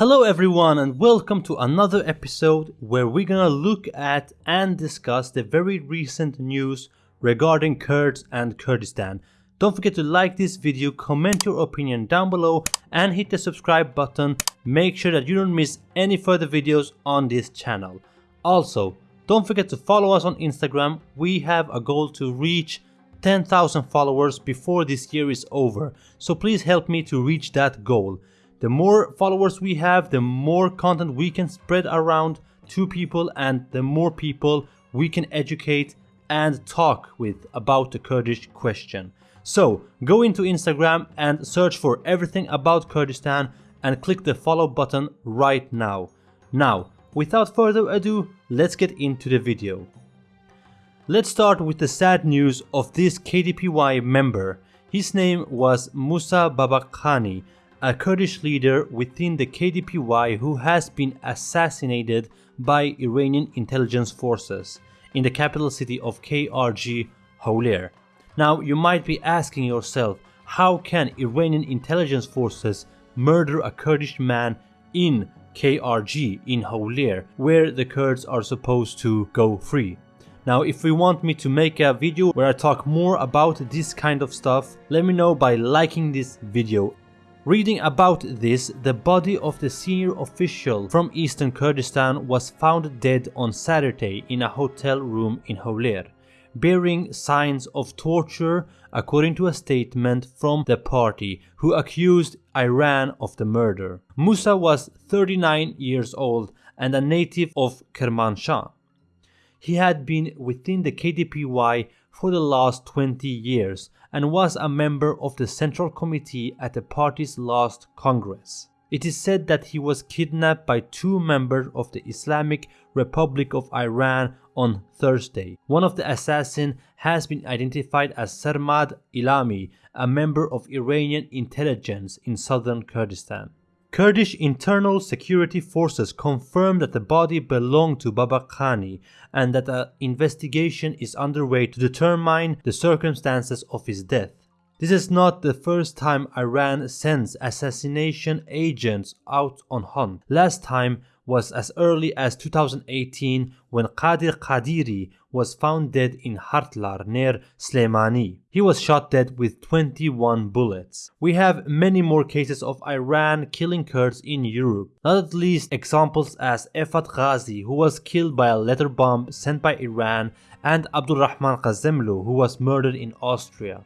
Hello everyone and welcome to another episode where we're gonna look at and discuss the very recent news regarding Kurds and Kurdistan. Don't forget to like this video, comment your opinion down below and hit the subscribe button. Make sure that you don't miss any further videos on this channel. Also, don't forget to follow us on Instagram. We have a goal to reach 10,000 followers before this year is over. So please help me to reach that goal. The more followers we have, the more content we can spread around to people and the more people we can educate and talk with about the Kurdish question. So go into Instagram and search for everything about Kurdistan and click the follow button right now. Now, without further ado, let's get into the video. Let's start with the sad news of this KDPI member. His name was Musa Babakhani a Kurdish leader within the KDPI who has been assassinated by Iranian intelligence forces in the capital city of KRG, Hawler. Now, you might be asking yourself, how can Iranian intelligence forces murder a Kurdish man in KRG in Hawler, where the Kurds are supposed to go free? Now, if you want me to make a video where I talk more about this kind of stuff, let me know by liking this video Reading about this, the body of the senior official from eastern Kurdistan was found dead on Saturday in a hotel room in Hawler, bearing signs of torture according to a statement from the party who accused Iran of the murder. Musa was 39 years old and a native of Kermanshah. He had been within the KDPI for the last 20 years and was a member of the Central Committee at the party's last Congress. It is said that he was kidnapped by two members of the Islamic Republic of Iran on Thursday. One of the assassins has been identified as Sarmad Ilami, a member of Iranian intelligence in southern Kurdistan. Kurdish internal security forces confirmed that the body belonged to Babakhani and that an investigation is underway to determine the circumstances of his death. This is not the first time Iran sends assassination agents out on hunt. Last time was as early as 2018 when Qadir Qadiri was found dead in Hartlar near Slemani. He was shot dead with 21 bullets. We have many more cases of Iran killing Kurds in Europe, not at least examples as Efat Ghazi who was killed by a letter bomb sent by Iran and Abdulrahman Ghassemlou who was murdered in Austria.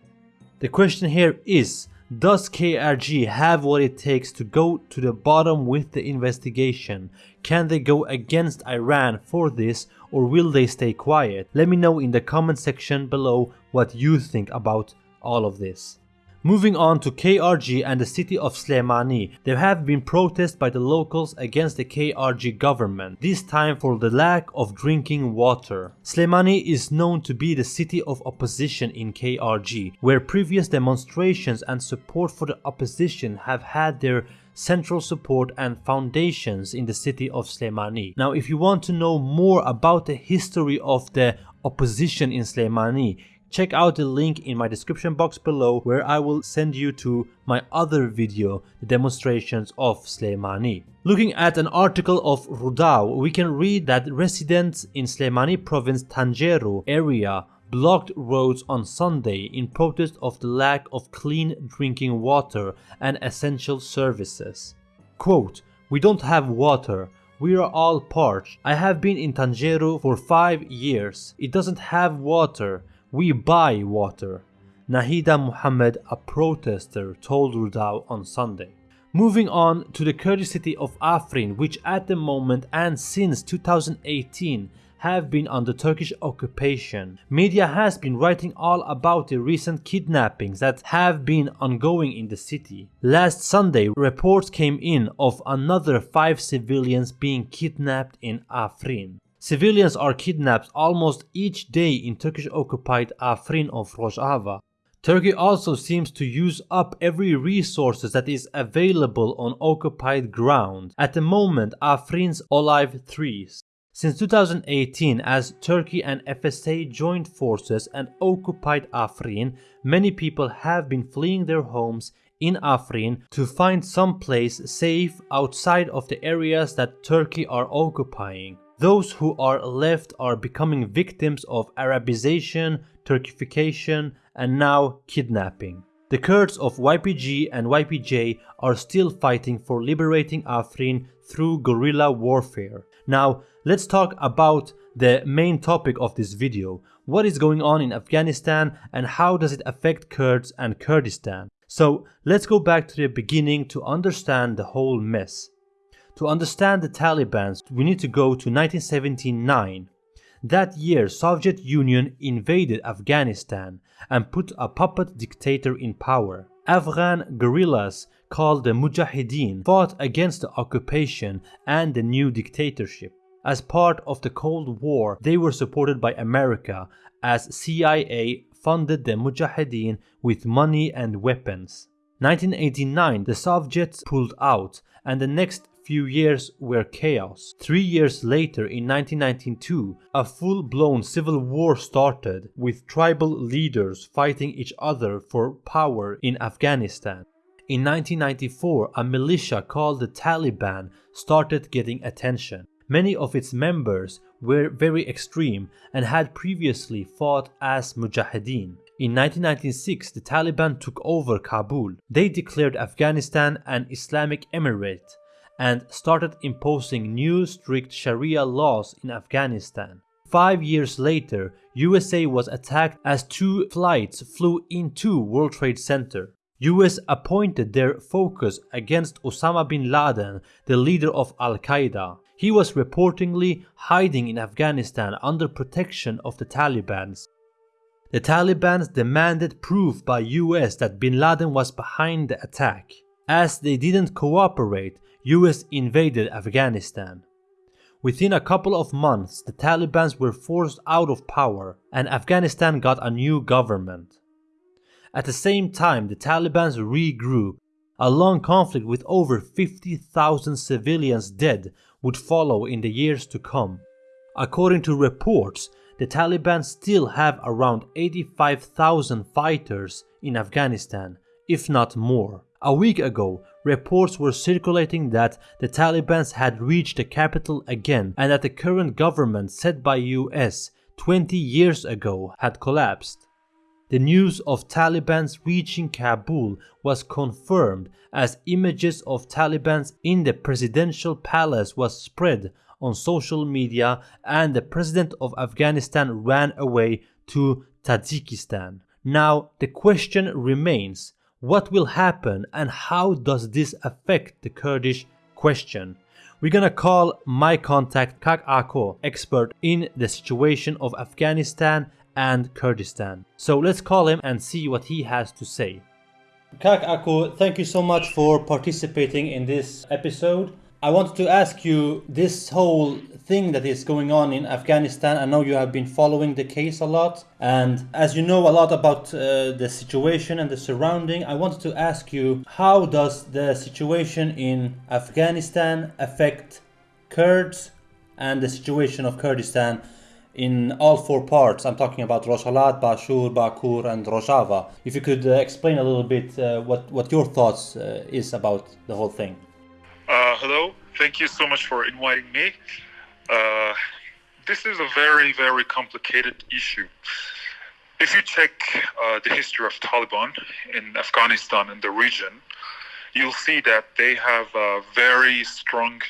The question here is, does KRG have what it takes to go to the bottom with the investigation? Can they go against Iran for this or will they stay quiet? Let me know in the comment section below what you think about all of this. Moving on to KRG and the city of Slemani, there have been protests by the locals against the KRG government, this time for the lack of drinking water. Slemani is known to be the city of opposition in KRG, where previous demonstrations and support for the opposition have had their central support and foundations in the city of Slemani. Now if you want to know more about the history of the opposition in Slemani, check out the link in my description box below where I will send you to my other video, the demonstrations of Slemani. Looking at an article of Rudaw, we can read that residents in Slemani province Tanjeru area blocked roads on Sunday in protest of the lack of clean drinking water and essential services. Quote, we don't have water, we are all parched. I have been in Tanjeru for 5 years. It doesn't have water. We buy water. Nahida Muhammad, a protester, told Rudaw on Sunday. Moving on to the Kurdish city of Afrin, which at the moment and since 2018 have been under Turkish occupation. Media has been writing all about the recent kidnappings that have been ongoing in the city. Last Sunday, reports came in of another five civilians being kidnapped in Afrin. Civilians are kidnapped almost each day in Turkish occupied Afrin of Rojava. Turkey also seems to use up every resources that is available on occupied ground. At the moment, Afrin's olive trees. Since 2018, as Turkey and FSA joined forces and occupied Afrin, many people have been fleeing their homes in Afrin to find some place safe outside of the areas that Turkey are occupying. Those who are left are becoming victims of Arabization, Turkification, and now kidnapping. The Kurds of YPG and YPJ are still fighting for liberating Afrin through guerrilla warfare. Now, let's talk about the main topic of this video. What is going on in Afghanistan and how does it affect Kurds and Kurdistan? So, let's go back to the beginning to understand the whole mess. To understand the Taliban, we need to go to 1979. That year, Soviet Union invaded Afghanistan and put a puppet dictator in power. Afghan guerrillas called the Mujahideen fought against the occupation and the new dictatorship. As part of the Cold War, they were supported by America as CIA funded the Mujahideen with money and weapons. 1989, the Soviets pulled out and the next few years were chaos. Three years later, in 1992, a full-blown civil war started with tribal leaders fighting each other for power in Afghanistan. In 1994, a militia called the Taliban started getting attention. Many of its members were very extreme and had previously fought as Mujahideen. In 1996, the Taliban took over Kabul. They declared Afghanistan an Islamic emirate and started imposing new strict Sharia laws in Afghanistan. Five years later, USA was attacked as two flights flew into World Trade Center. US appointed their focus against Osama bin Laden, the leader of Al-Qaeda. He was reportedly hiding in Afghanistan under protection of the Taliban. The Taliban demanded proof by US that bin Laden was behind the attack. As they didn't cooperate, US invaded Afghanistan. Within a couple of months, the Taliban were forced out of power and Afghanistan got a new government. At the same time, the Taliban regrouped. A long conflict with over 50,000 civilians dead would follow in the years to come. According to reports, the Taliban still have around 85,000 fighters in Afghanistan, if not more. A week ago, reports were circulating that the Taliban had reached the capital again and that the current government set by US 20 years ago had collapsed. The news of Taliban's reaching Kabul was confirmed as images of Taliban in the presidential palace was spread on social media and the president of Afghanistan ran away to Tajikistan. Now the question remains, what will happen and how does this affect the Kurdish question? We're gonna call my contact Kak Ako, expert in the situation of Afghanistan and Kurdistan. So let's call him and see what he has to say. Kak Ako, thank you so much for participating in this episode. I wanted to ask you this whole thing that is going on in Afghanistan. I know you have been following the case a lot, and as you know a lot about uh, the situation and the surrounding, I wanted to ask you how does the situation in Afghanistan affect Kurds and the situation of Kurdistan in all four parts. I'm talking about Rojhelat, Bashur, Bakur, and Rojava. If you could uh, explain a little bit uh, what what your thoughts uh, is about the whole thing. Uh, hello, thank you so much for inviting me. Uh, this is a very, very complicated issue. If you check uh, the history of Taliban in Afghanistan and the region, you'll see that they have a very strong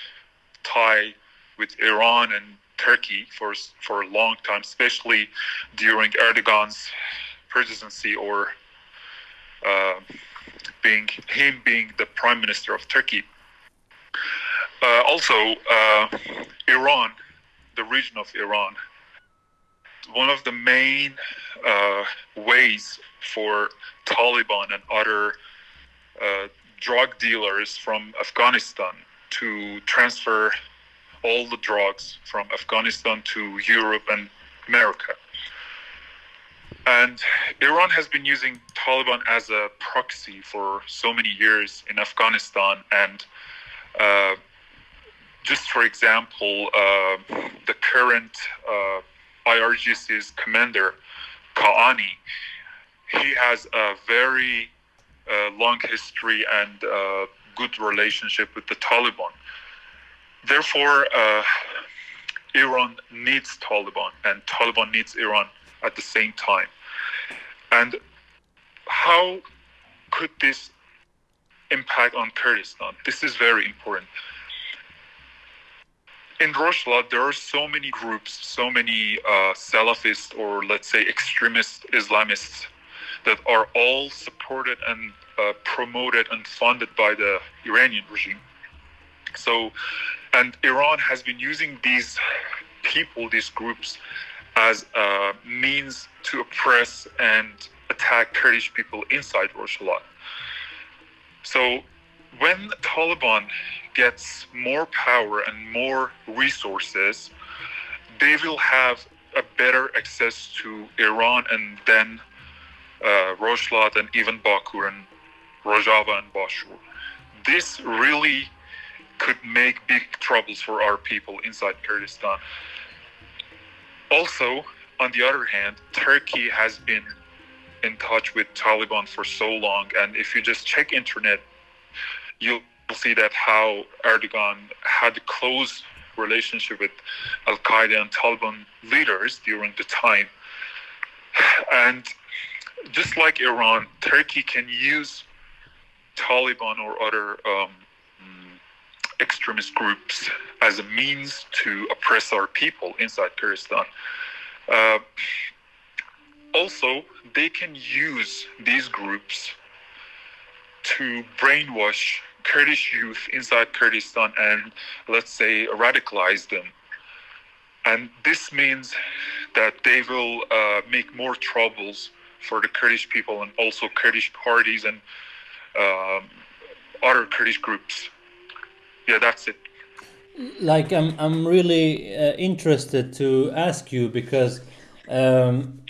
tie with Iran and Turkey for for a long time, especially during Erdogan's presidency or uh, being him being the prime minister of Turkey. Uh, also, uh, Iran, the region of Iran, one of the main uh, ways for Taliban and other drug dealers from Afghanistan to transfer all the drugs from Afghanistan to Europe and America. And Iran has been using Taliban as a proxy for so many years in Afghanistan and uh, just for example, uh, the current uh, IRGC's commander, Kaani, he has a very uh, long history and uh, good relationship with the Taliban. Therefore, uh, Iran needs Taliban, and Taliban needs Iran at the same time. And how could this impact on Kurdistan? This is very important. In Rojava, there are so many groups, so many uh, Salafist or let's say extremist Islamists that are all supported and uh, promoted and funded by the Iranian regime. So, and Iran has been using these people, these groups, as a means to oppress and attack Kurdish people inside Rojava. So, when Taliban gets more power and more resources, they will have a better access to Iran and then uh, and even Bakur and Rojava and Bashur. This really could make big troubles for our people inside Kurdistan. Also, on the other hand, Turkey has been in touch with Taliban for so long, and if you just check internet, you'll see that how Erdogan had a close relationship with Al Qaeda and Taliban leaders during the time. And just like Iran, Turkey can use Taliban or other um, extremist groups as a means to oppress our people inside Kurdistan. Uh, also, they can use these groups to brainwash Kurdish youth inside Kurdistan and, let's say, radicalize them. And this means that they will uh, make more troubles for the Kurdish people and also Kurdish parties and um, other Kurdish groups. Yeah, that's it. Like, I'm, I'm really uh, interested to ask you because um,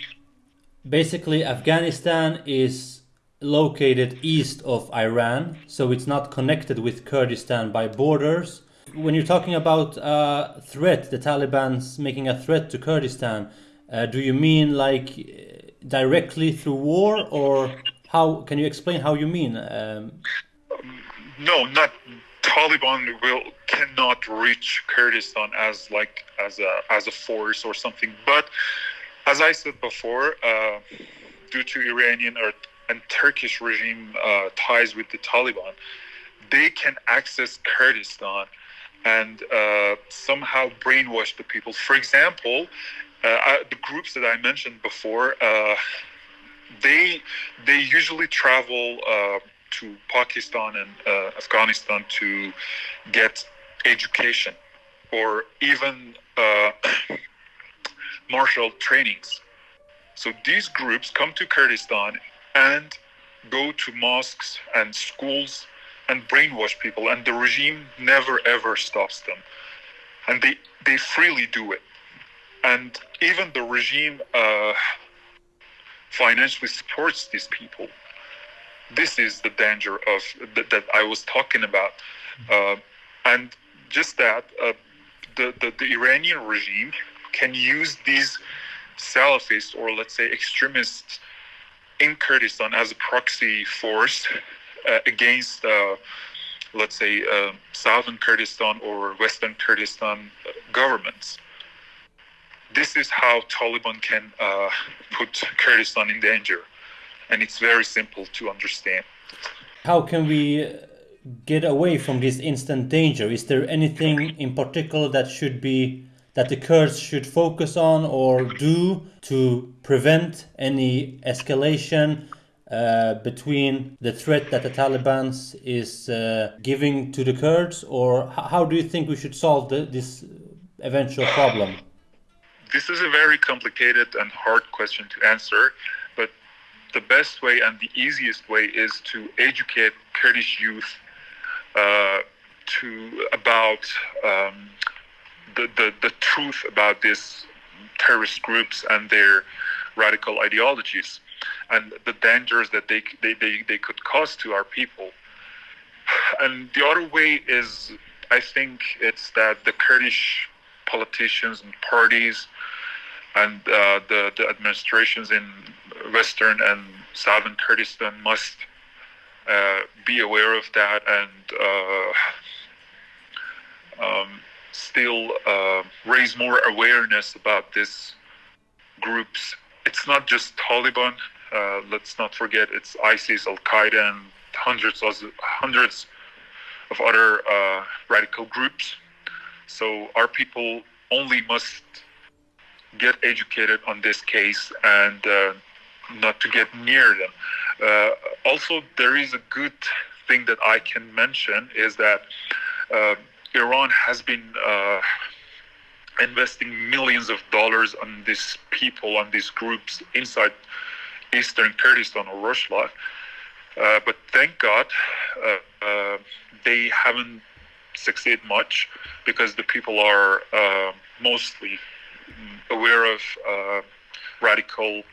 basically Afghanistan is located east of Iran, so it's not connected with Kurdistan by borders. When you're talking about a threat, the Taliban's making a threat to Kurdistan, uh, do you mean like directly through war, or how? Can you explain how you mean? Um, no, not Taliban will cannot reach Kurdistan as like as a as a force or something. But as I said before, uh, due to Iranian or and Turkish regime uh, ties with the Taliban, they can access Kurdistan and uh, somehow brainwash the people. For example, uh, the groups that I mentioned before, uh, they they usually travel uh, to Pakistan and Afghanistan to get education or even martial trainings. So these groups come to Kurdistan and go to mosques and schools and brainwash people, and the regime never ever stops them, and they they freely do it. And even the regime uh, financially supports these people. This is the danger of th- that I was talking about, uh, and just that uh, the, the, the Iranian regime can use these Salafists or let's say extremists in Kurdistan as a proxy force uh, against, uh, let's say, uh, southern Kurdistan or western Kurdistan governments this is how Taliban can uh, put Kurdistan in danger, and it's very simple to understand. How can we get away from this instant danger? Is there anything in particular that should be that the Kurds should focus on or do to prevent any escalation uh, between the threat that the Taliban is uh, giving to the Kurds, or how do you think we should solve the, this eventual problem? this is a very complicated and hard question to answer, but the best way and the easiest way is to educate Kurdish youth uh, to about um, the, the, the truth about these terrorist groups and their radical ideologies and the dangers that they, they, they, they could cause to our people. And the other way is, I think, it's that the Kurdish politicians and parties and uh, the, the administrations in western and southern Kurdistan must uh, be aware of that and uh, um, still uh, raise more awareness about these groups. It's not just Taliban. Uh, let's not forget it's ISIS, Al Qaeda, and hundreds of hundreds of other uh, radical groups. So our people only must get educated on this case and uh, not to get near them. Uh, also, there is a good thing that I can mention is that uh, Iran has been uh, investing millions of dollars on these people, on these groups inside eastern Kurdistan or Rojava. Uh, but thank God uh, uh, they haven't succeeded much because the people are uh, mostly aware of uh, radical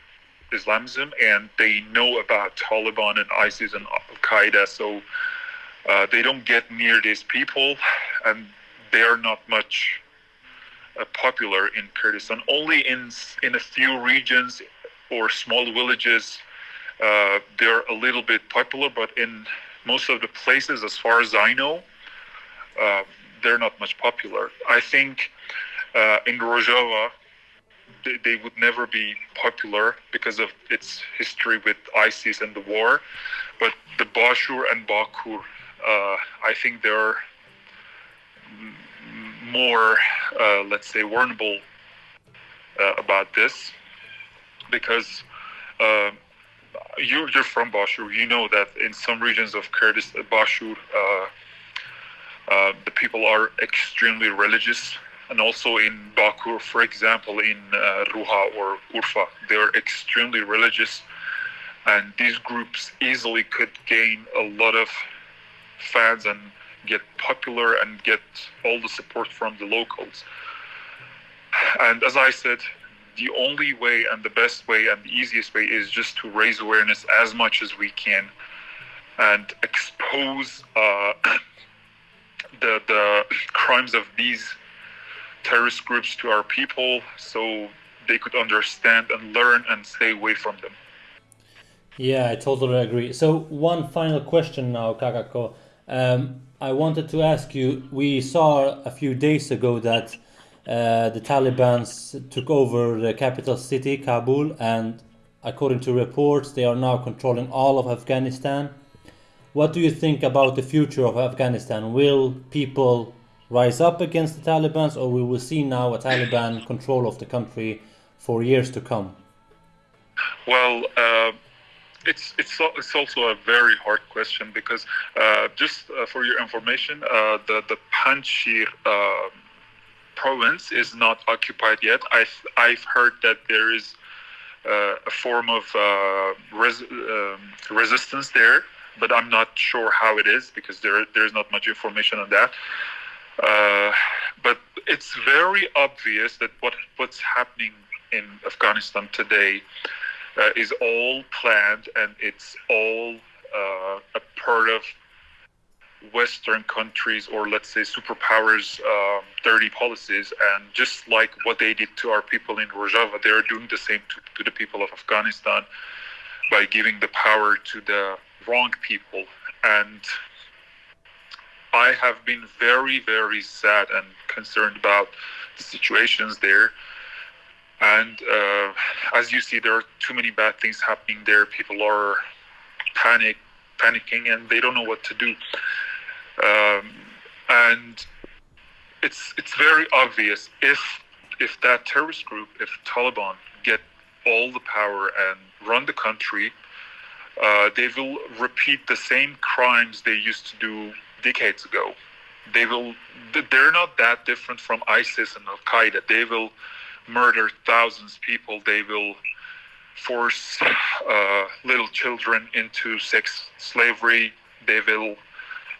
Islamism and they know about Taliban and ISIS and Al Qaeda. So uh, they don't get near these people and they are not much popular in Kurdistan. Only in in a few regions or small villages uh, they're a little bit popular, but in most of the places, as far as I know, uh, they're not much popular. I think uh, in Rojava, they, they, would never be popular because of its history with ISIS and the war. But the Bashur and Bakur, uh, I think they're more, uh, let's say, vulnerable uh, about this because you're, you're from Bashur. You know that in some regions of Kurdistan, Bashur, uh, uh, the people are extremely religious. And also in Bakur, for example, in uh, Ruha or Urfa, they're extremely religious. And these groups easily could gain a lot of fans and get popular and get all the support from the locals. And as I said, the only way and the best way and the easiest way is just to raise awareness as much as we can and expose uh, the the crimes of these terrorist groups to our people so they could understand and learn and stay away from them. Yeah, I totally agree. So one final question now, Kakako. Um, I wanted to ask you. We saw a few days ago that uh, the Taliban took over the capital city, Kabul, and according to reports, they are now controlling all of Afghanistan. What do you think about the future of Afghanistan? Will people rise up against the Taliban, or will we see now a Taliban control of the country for years to come? Well, uh, it's it's it's also a very hard question because uh, just uh, for your information, uh, the the Panjshir uh, province is not occupied yet. I've I've heard that there is uh, a form of uh, res, um, resistance there, but I'm not sure how it is because there there's not much information on that. Uh, but it's very obvious that what what's happening in Afghanistan today uh, is all planned and it's all uh, a part of Western countries or let's say superpowers um, dirty policies, and just like what they did to our people in Rojava, they are doing the same to, to the people of Afghanistan by giving the power to the wrong people. And I have been very, very sad and concerned about the situations there. And uh, as you see, there are too many bad things happening there. People are panic, panicking, and they don't know what to do. Um, and it's it's very obvious if if that terrorist group, if Taliban get all the power and run the country, uh, they will repeat the same crimes they used to do decades ago. They will. They're not that different from ISIS and Al Qaeda. They will murder thousands of people. They will force uh, little children into sex slavery. They will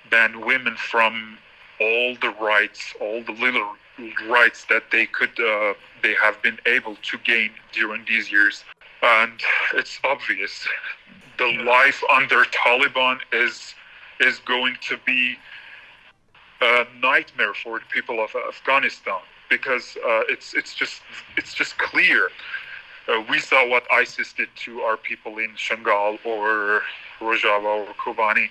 ban women from all the rights, all the little rights that they could, uh, they have been able to gain during these years. And it's obvious, the life under Taliban is is going to be a nightmare for the people of Afghanistan because uh, it's it's just it's just clear. Uh, we saw what ISIS did to our people in Shangal or Rojava or Kobani,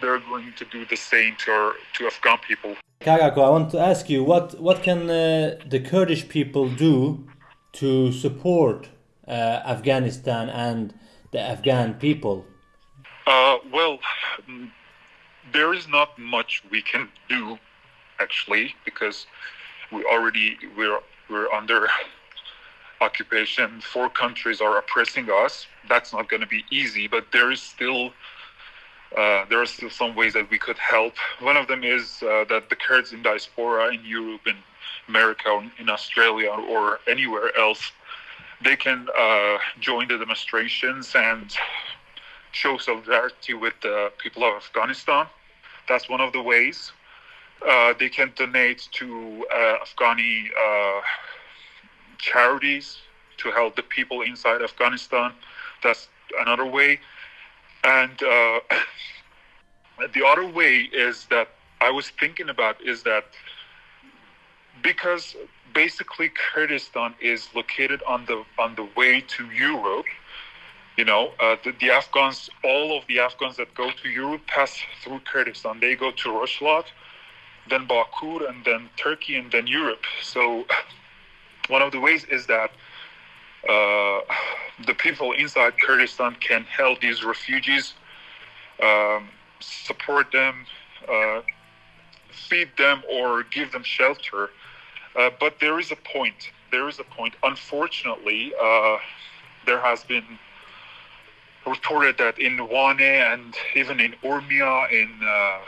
they're going to do the same to our, to Afghan people. Kak Ako, I want to ask you what what can uh, the Kurdish people do to support uh, Afghanistan and the Afghan people? Uh, well, mm, there is not much we can do actually because we already we're we're under occupation. Four countries are oppressing us. That's not going to be easy, but there is still uh, there are still some ways that we could help. One of them is uh, that the Kurds in diaspora in Europe, in America, or in Australia, or anywhere else, they can uh, join the demonstrations and show solidarity with the people of Afghanistan. That's one of the ways. Uh, they can donate to uh, Afghani uh, charities to help the people inside Afghanistan. That's another way. And uh, the other way is that I was thinking about is that because basically Kurdistan is located on the on the way to Europe. You know, uh, the, the, Afghans, all of the Afghans that go to Europe pass through Kurdistan. They go to Rojava, then Bakur, and then Turkey, and then Europe. So, one of the ways is that uh, the people inside Kurdistan can help these refugees, um, support them, uh, feed them, or give them shelter. Uh, but there is a point. There is a point. Unfortunately, uh, there has been reported that in Wane and even in Urmia, in uh,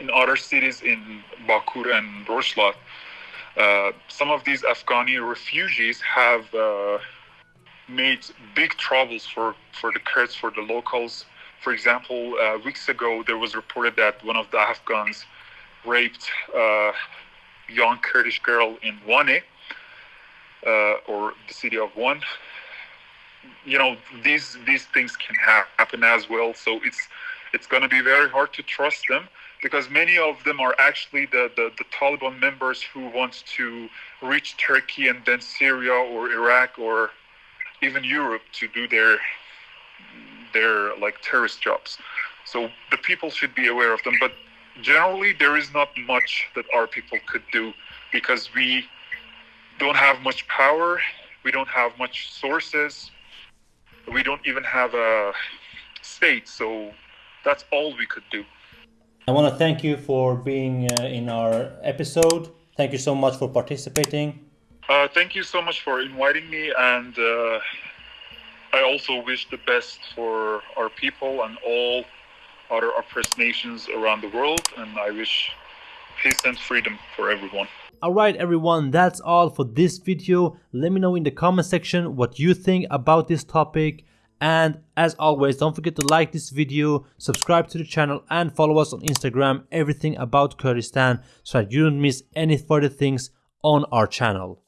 in other cities in Bakur and Rojava, uh, some of these Afghani refugees have uh, made big troubles for, for the Kurds, for the locals. For example, uh, weeks ago, there was reported that one of the Afghans raped a young Kurdish girl in Wane, uh, or the city of Wan. You know, these these things can ha- happen as well. So it's it's going to be very hard to trust them because many of them are actually the, the, the, Taliban members who want to reach Turkey and then Syria or Iraq or even Europe to do their their like terrorist jobs. So the people should be aware of them. But generally, there is not much that our people could do because we don't have much power. We don't have much sources. We don't even have a state. So that's all we could do. I want to thank you for being uh, in our episode. Thank you so much for participating. Uh, thank you so much for inviting me, and uh, I also wish the best for our people and all other oppressed nations around the world, and I wish peace and freedom for everyone. Alright everyone, that's all for this video. Let me know in the comment section what you think about this topic. And as always, don't forget to like this video, subscribe to the channel and follow us on Instagram, everything about Kurdistan so that you don't miss any further things on our channel.